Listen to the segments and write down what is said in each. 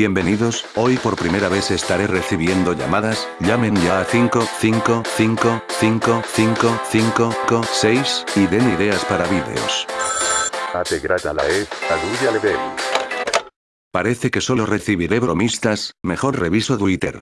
Bienvenidos, hoy por primera vez estaré recibiendo llamadas, llamen ya a 5, 5, 5, 5, 5, 5, 6, y den ideas para vídeos. Es, aluya level. Parece que solo recibiré bromistas, mejor reviso Twitter.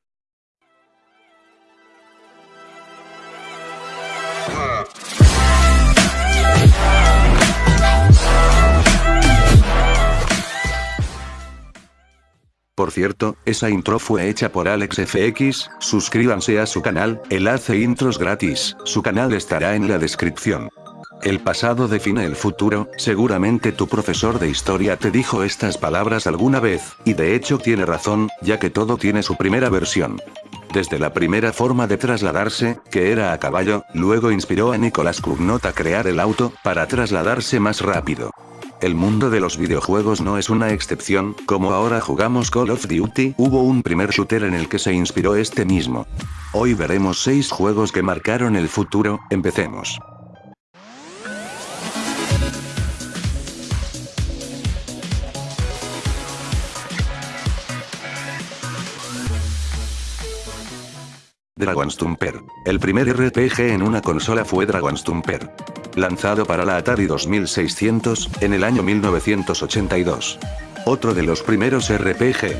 Por cierto, esa intro fue hecha por AlexFX, suscríbanse a su canal, él hace intros gratis, su canal estará en la descripción. El pasado define el futuro, seguramente tu profesor de historia te dijo estas palabras alguna vez, y de hecho tiene razón, ya que todo tiene su primera versión. Desde la primera forma de trasladarse, que era a caballo, luego inspiró a Nicolás Cugnot a crear el auto, para trasladarse más rápido. El mundo de los videojuegos no es una excepción, como ahora jugamos Call of Duty, hubo un primer shooter en el que se inspiró este mismo. Hoy veremos 6 juegos que marcaron el futuro, empecemos. Dragon's Tumper. El primer RPG en una consola fue Dragon's Tumper. Lanzado para la Atari 2600, en el año 1982. Otro de los primeros RPG.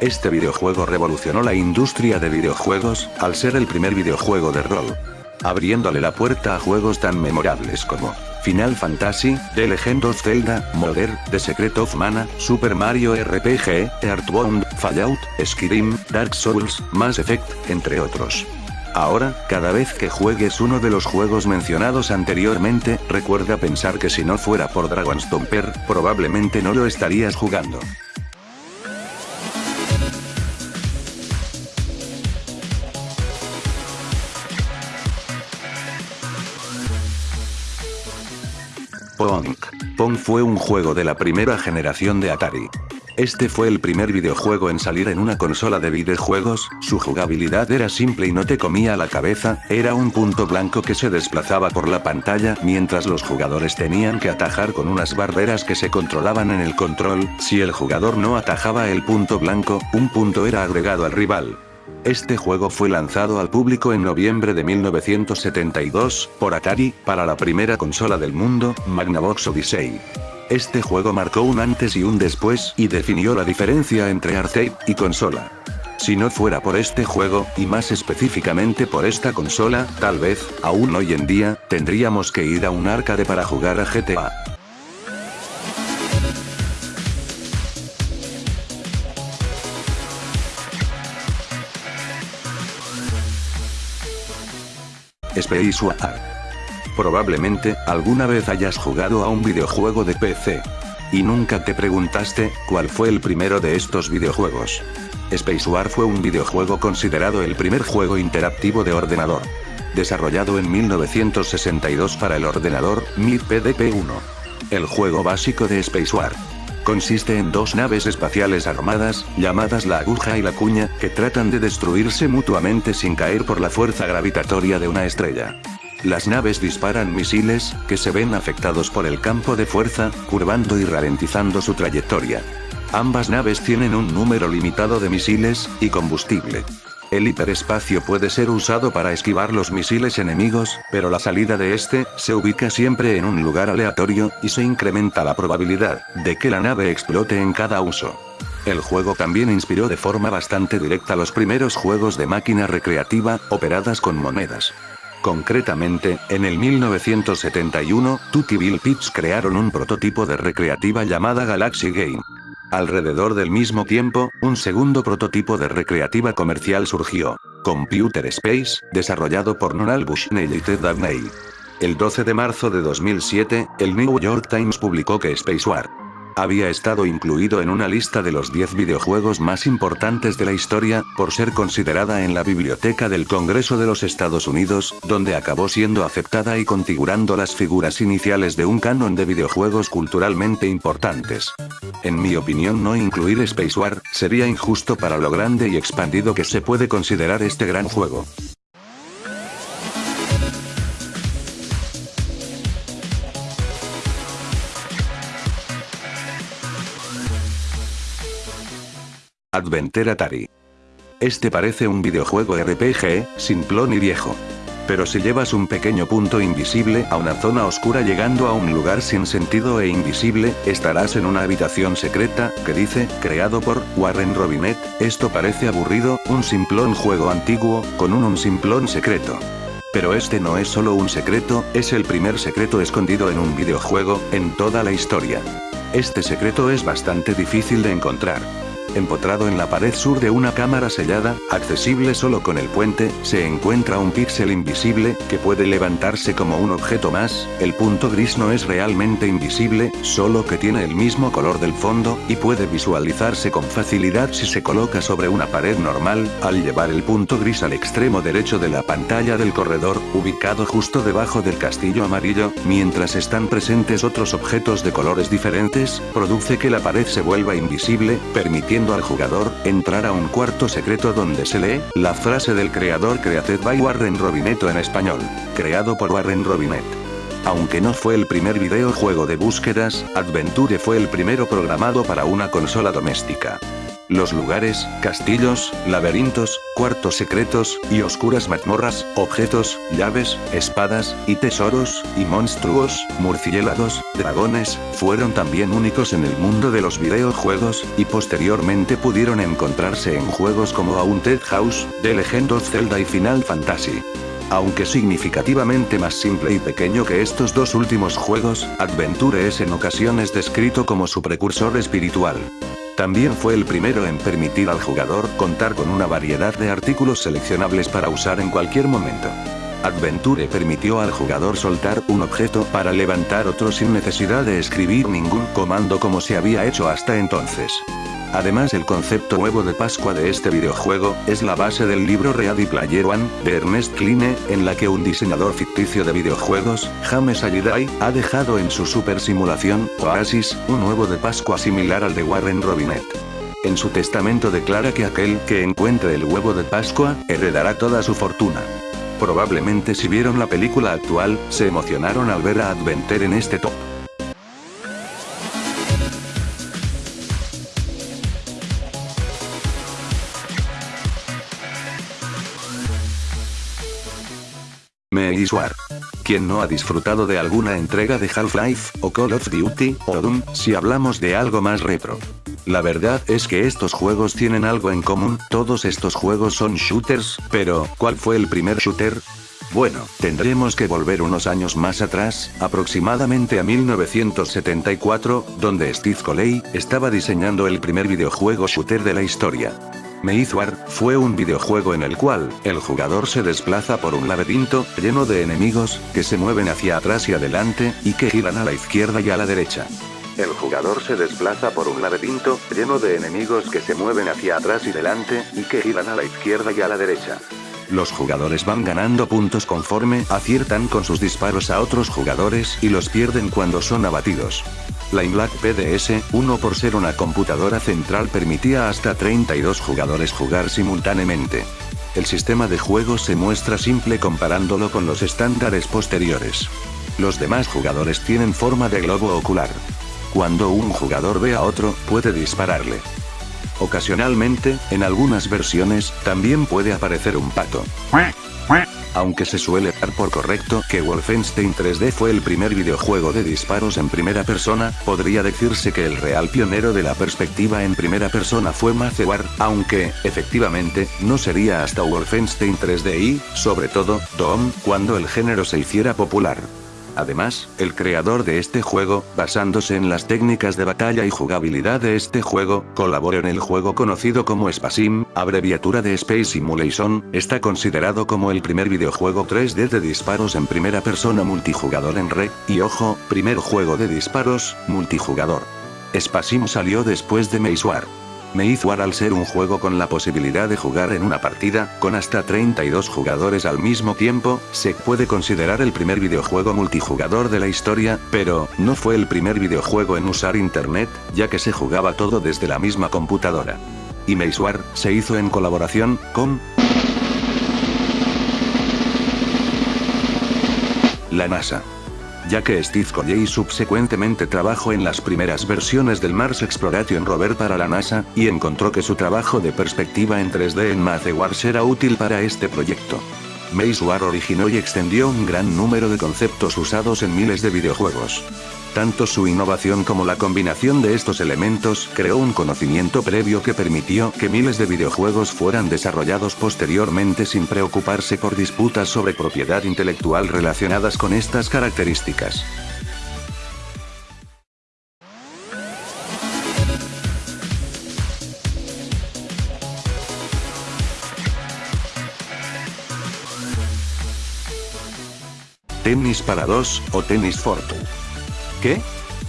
Este videojuego revolucionó la industria de videojuegos, al ser el primer videojuego de rol. Abriéndole la puerta a juegos tan memorables como Final Fantasy, The Legend of Zelda, Modern, The Secret of Mana, Super Mario RPG, Earthbound, Fallout, Skyrim, Dark Souls, Mass Effect, entre otros. Ahora, cada vez que juegues uno de los juegos mencionados anteriormente, recuerda pensar que si no fuera por Dragon's Tomper, probablemente no lo estarías jugando. Pong. Pong fue un juego de la primera generación de Atari. Este fue el primer videojuego en salir en una consola de videojuegos, su jugabilidad era simple y no te comía la cabeza, era un punto blanco que se desplazaba por la pantalla mientras los jugadores tenían que atajar con unas barreras que se controlaban en el control, si el jugador no atajaba el punto blanco, un punto era agregado al rival. Este juego fue lanzado al público en noviembre de 1972, por Atari, para la primera consola del mundo, Magnavox Odyssey. Este juego marcó un antes y un después, y definió la diferencia entre arcade y consola. Si no fuera por este juego, y más específicamente por esta consola, tal vez, aún hoy en día, tendríamos que ir a un arcade para jugar a GTA. Space War. Probablemente, alguna vez hayas jugado a un videojuego de PC. Y nunca te preguntaste, ¿cuál fue el primero de estos videojuegos? Space War fue un videojuego considerado el primer juego interactivo de ordenador. Desarrollado en 1962 para el ordenador, MIR PDP-1. El juego básico de Space War. Consiste en dos naves espaciales armadas, llamadas la aguja y la cuña, que tratan de destruirse mutuamente sin caer por la fuerza gravitatoria de una estrella. Las naves disparan misiles, que se ven afectados por el campo de fuerza, curvando y ralentizando su trayectoria. Ambas naves tienen un número limitado de misiles, y combustible. El hiperespacio puede ser usado para esquivar los misiles enemigos, pero la salida de este, se ubica siempre en un lugar aleatorio, y se incrementa la probabilidad, de que la nave explote en cada uso. El juego también inspiró de forma bastante directa los primeros juegos de máquina recreativa, operadas con monedas. Concretamente, en el 1971, Tutti Bill Pips crearon un prototipo de recreativa llamada Galaxy Game. Alrededor del mismo tiempo, un segundo prototipo de recreativa comercial surgió. Computer Space, desarrollado por Donald Bushnell y Ted Dabney. El 12 de marzo de 2007, el New York Times publicó que Space War había estado incluido en una lista de los 10 videojuegos más importantes de la historia, por ser considerada en la Biblioteca del Congreso de los Estados Unidos, donde acabó siendo aceptada y configurando las figuras iniciales de un canon de videojuegos culturalmente importantes. En mi opinión no incluir Space War, sería injusto para lo grande y expandido que se puede considerar este gran juego. Adventure Atari. Este parece un videojuego RPG, simplón y viejo. Pero si llevas un pequeño punto invisible a una zona oscura llegando a un lugar sin sentido e invisible, estarás en una habitación secreta, que dice, creado por Warren Robinet, esto parece aburrido, un simplón juego antiguo, con un un simplón secreto. Pero este no es solo un secreto, es el primer secreto escondido en un videojuego, en toda la historia. Este secreto es bastante difícil de encontrar. Empotrado en la pared sur de una cámara sellada, accesible solo con el puente, se encuentra un píxel invisible, que puede levantarse como un objeto más, el punto gris no es realmente invisible, solo que tiene el mismo color del fondo, y puede visualizarse con facilidad si se coloca sobre una pared normal, al llevar el punto gris al extremo derecho de la pantalla del corredor, ubicado justo debajo del castillo amarillo, mientras están presentes otros objetos de colores diferentes, produce que la pared se vuelva invisible, permitiendo al jugador, entrar a un cuarto secreto donde se lee, la frase del creador Created by Warren Robineto en español. Creado por Warren Robinet. Aunque no fue el primer videojuego de búsquedas, Adventure fue el primero programado para una consola doméstica. Los lugares, castillos, laberintos, cuartos secretos, y oscuras mazmorras, objetos, llaves, espadas, y tesoros, y monstruos, murciélagos, dragones, fueron también únicos en el mundo de los videojuegos, y posteriormente pudieron encontrarse en juegos como Haunted House, The Legend of Zelda y Final Fantasy. Aunque significativamente más simple y pequeño que estos dos últimos juegos, Adventure es en ocasiones descrito como su precursor espiritual. También fue el primero en permitir al jugador contar con una variedad de artículos seleccionables para usar en cualquier momento. Adventure permitió al jugador soltar un objeto para levantar otro sin necesidad de escribir ningún comando como se había hecho hasta entonces. Además el concepto huevo de Pascua de este videojuego, es la base del libro Ready Player One, de Ernest Cline, en la que un diseñador ficticio de videojuegos, James Allidai, ha dejado en su super simulación, Oasis, un huevo de Pascua similar al de Warren Robinet. En su testamento declara que aquel que encuentre el huevo de Pascua, heredará toda su fortuna. Probablemente si vieron la película actual, se emocionaron al ver a Adventure en este top. Meiswar. ¿Quién no ha disfrutado de alguna entrega de Half-Life, o Call of Duty, o Doom, si hablamos de algo más retro? La verdad es que estos juegos tienen algo en común, todos estos juegos son shooters, pero, ¿cuál fue el primer shooter? Bueno, tendremos que volver unos años más atrás, aproximadamente a 1974, donde Steve Coley, estaba diseñando el primer videojuego shooter de la historia. War fue un videojuego en el cual, el jugador se desplaza por un laberinto, lleno de enemigos, que se mueven hacia atrás y adelante, y que giran a la izquierda y a la derecha. El jugador se desplaza por un laberinto, lleno de enemigos que se mueven hacia atrás y adelante, y que giran a la izquierda y a la derecha. Los jugadores van ganando puntos conforme aciertan con sus disparos a otros jugadores y los pierden cuando son abatidos. La Black PDS-1 por ser una computadora central permitía hasta 32 jugadores jugar simultáneamente. El sistema de juego se muestra simple comparándolo con los estándares posteriores. Los demás jugadores tienen forma de globo ocular. Cuando un jugador ve a otro, puede dispararle. Ocasionalmente, en algunas versiones, también puede aparecer un pato. Aunque se suele dar por correcto que Wolfenstein 3D fue el primer videojuego de disparos en primera persona, podría decirse que el real pionero de la perspectiva en primera persona fue War, aunque, efectivamente, no sería hasta Wolfenstein 3D y, sobre todo, Doom, cuando el género se hiciera popular. Además, el creador de este juego, basándose en las técnicas de batalla y jugabilidad de este juego, colaboró en el juego conocido como SPASIM, abreviatura de Space Simulation, está considerado como el primer videojuego 3D de disparos en primera persona multijugador en red, y ojo, primer juego de disparos, multijugador. SPASIM salió después de Maze. War al ser un juego con la posibilidad de jugar en una partida, con hasta 32 jugadores al mismo tiempo, se puede considerar el primer videojuego multijugador de la historia, pero, no fue el primer videojuego en usar internet, ya que se jugaba todo desde la misma computadora. Y War se hizo en colaboración, con... La NASA. Ya que Steve Colley subsecuentemente trabajó en las primeras versiones del Mars Exploration Rover para la NASA, y encontró que su trabajo de perspectiva en 3D en Maze Wars era útil para este proyecto. Maze War originó y extendió un gran número de conceptos usados en miles de videojuegos. Tanto su innovación como la combinación de estos elementos creó un conocimiento previo que permitió que miles de videojuegos fueran desarrollados posteriormente sin preocuparse por disputas sobre propiedad intelectual relacionadas con estas características. Tennis para dos, o Tennis Fortu. ¿Qué?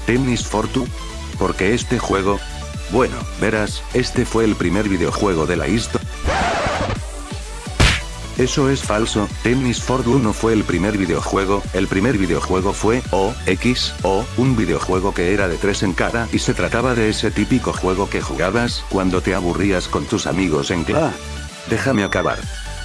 ¿Tennis Fortu? ¿Por qué este juego? Bueno, verás, este fue el primer videojuego de la historia. Eso es falso, Tennis Fortu no fue el primer videojuego, el primer videojuego fue O, X, O, un videojuego que era de tres en cada y se trataba de ese típico juego que jugabas cuando te aburrías con tus amigos en clase. Déjame acabar.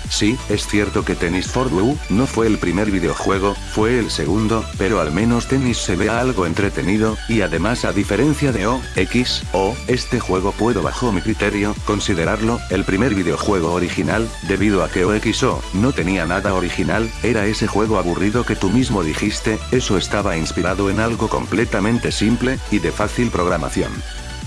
Sí, es cierto que Tennis for Blue no fue el primer videojuego, fue el segundo, pero al menos Tennis se ve algo entretenido, y además a diferencia de O, X, O, este juego puedo bajo mi criterio, considerarlo, el primer videojuego original, debido a que O, X, O, no tenía nada original, era ese juego aburrido que tú mismo dijiste, eso estaba inspirado en algo completamente simple, y de fácil programación.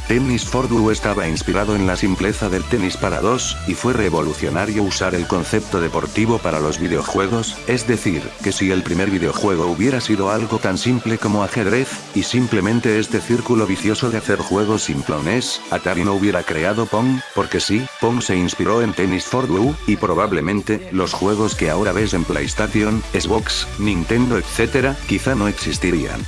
Tennis for Duo estaba inspirado en la simpleza del tenis para dos, y fue revolucionario usar el concepto deportivo para los videojuegos, es decir, que si el primer videojuego hubiera sido algo tan simple como ajedrez, y simplemente este círculo vicioso de hacer juegos simplones, Atari no hubiera creado Pong, porque sí, Pong se inspiró en Tennis for Duo, y probablemente, los juegos que ahora ves en PlayStation, Xbox, Nintendo etc., quizá no existirían.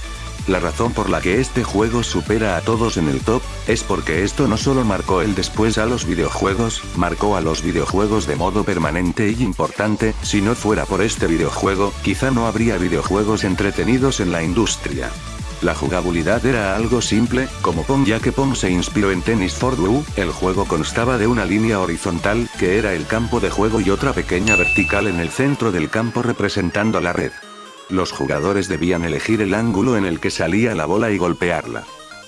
La razón por la que este juego supera a todos en el top, es porque esto no solo marcó el después a los videojuegos, marcó a los videojuegos de modo permanente y importante, si no fuera por este videojuego, quizá no habría videojuegos entretenidos en la industria. La jugabilidad era algo simple, como Pong ya que Pong se inspiró en Tennis for Blue, el juego constaba de una línea horizontal, que era el campo de juego y otra pequeña vertical en el centro del campo representando la red. Los jugadores debían elegir el ángulo en el que salía la bola y golpearla.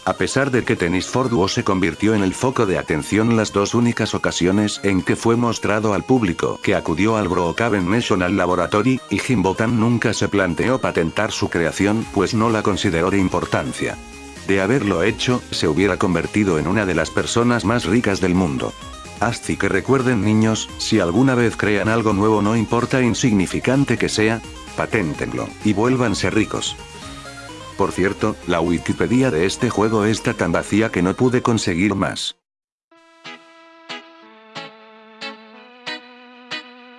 A pesar de que Tennis for Duo se convirtió en el foco de atención las dos únicas ocasiones en que fue mostrado al público que acudió al Brookhaven National Laboratory, y Jim Botan nunca se planteó patentar su creación pues no la consideró de importancia. De haberlo hecho, se hubiera convertido en una de las personas más ricas del mundo. Así que recuerden niños, si alguna vez crean algo nuevo no importa insignificante que sea, paténtenlo, y vuélvanse ricos. Por cierto, la Wikipedia de este juego está tan vacía que no pude conseguir más.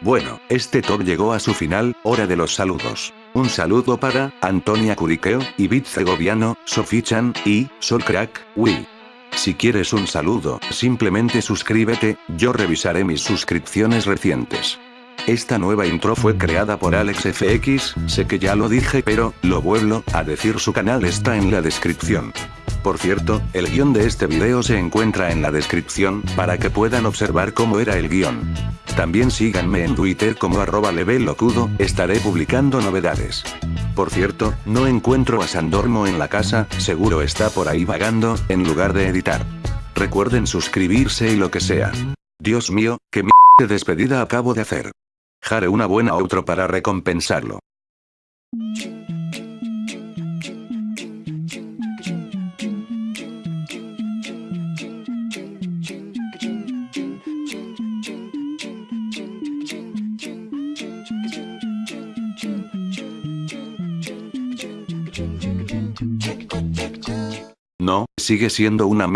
Bueno, este top llegó a su final, hora de los saludos. Un saludo para, Antonia Curiqueo, Ibit Segoviano, Sofichan, y, Solcrack, Wii. Si quieres un saludo, simplemente suscríbete, yo revisaré mis suscripciones recientes. Esta nueva intro fue creada por AlexFX, sé que ya lo dije pero, lo vuelvo a decir su canal está en la descripción. Por cierto, el guion de este video se encuentra en la descripción, para que puedan observar cómo era el guion. También síganme en Twitter como arroba levelocudo, estaré publicando novedades. Por cierto, no encuentro a Sandormo en la casa, seguro está por ahí vagando, en lugar de editar. Recuerden suscribirse y lo que sea. Dios mío, qué m de despedida acabo de hacer. Jare una buena outro para recompensarlo. No, sigue siendo una